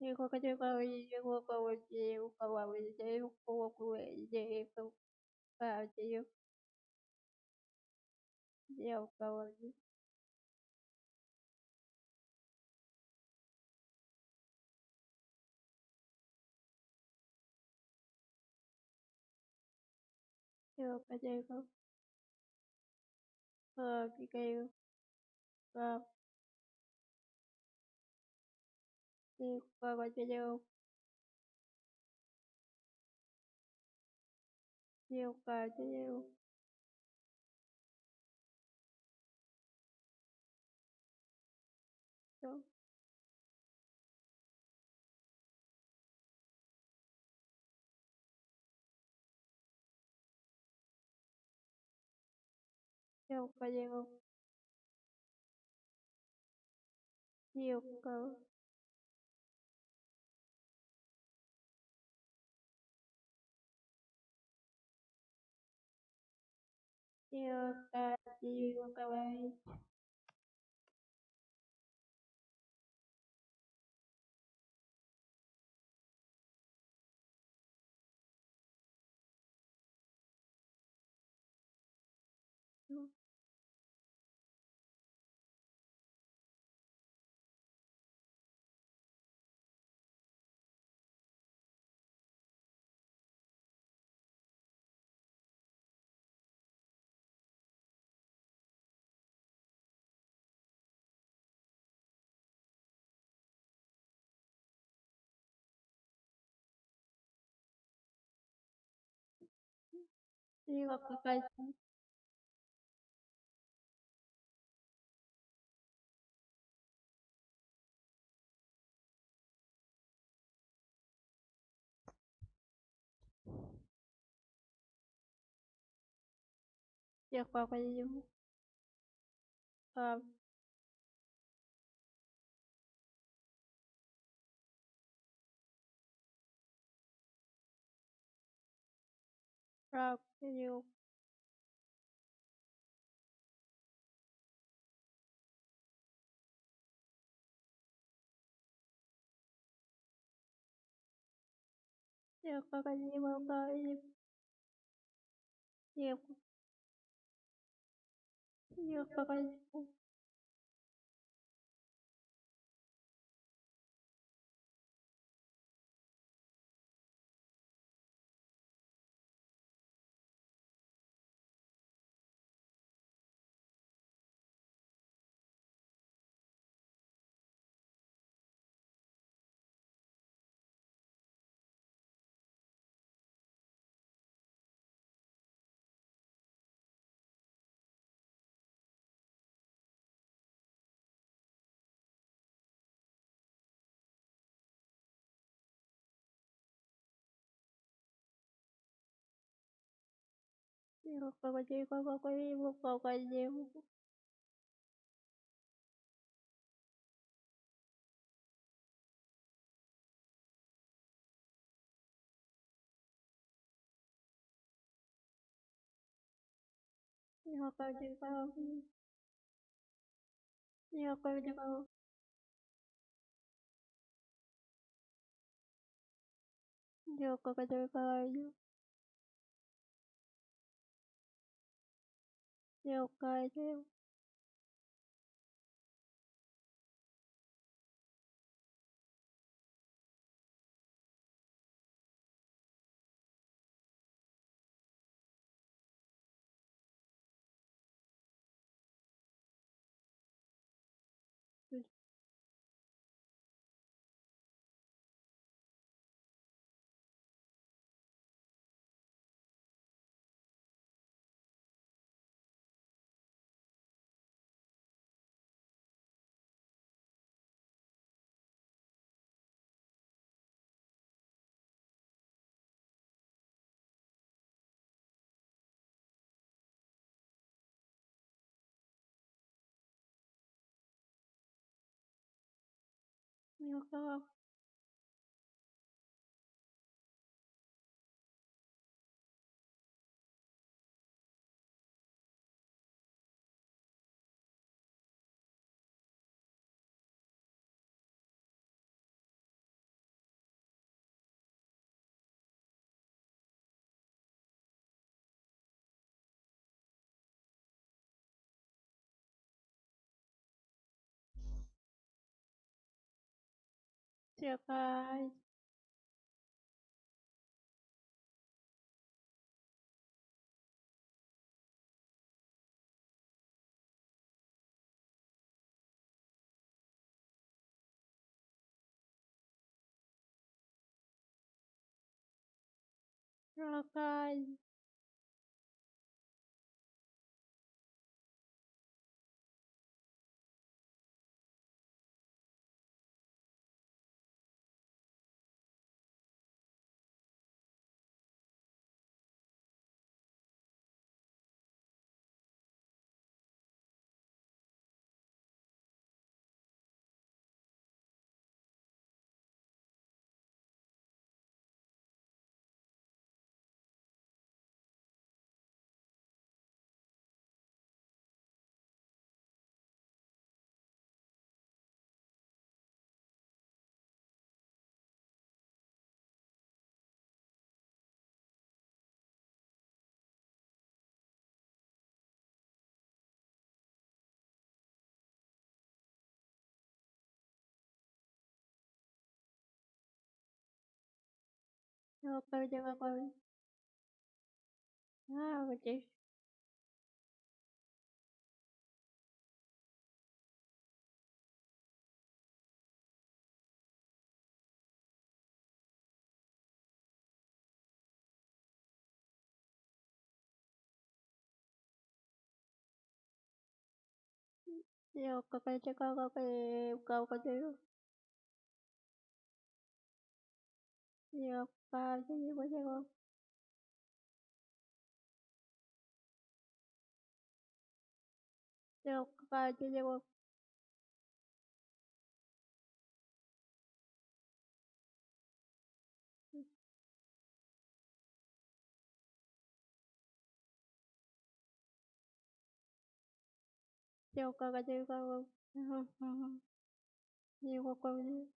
Nilikuwa katika ilikuwa kwa waje ukawa waje kwa kuweje kwa waje ya ukawa ya kaje kwa kikayo kwa qua gọi video nhiều cờ cho nhiều Đúng. nhiều cờ nhiều nhiều cờ Tiêu ta tiêu coi Слива какая-то. Всех папа ему. А, Rock Video Я как они болтали. Я как они болтали. Я Я руководил группой руководил руководил руководил руководил 了解了。个 Bye guys. Rock Jangan kau, jangan kau. Ah, macam. Ya, kau kena cek kau, kau kena buka-buka dulu. Ya, 把信息回信哦。这个发信息哦。这个这个这个，嗯嗯嗯，这个关键。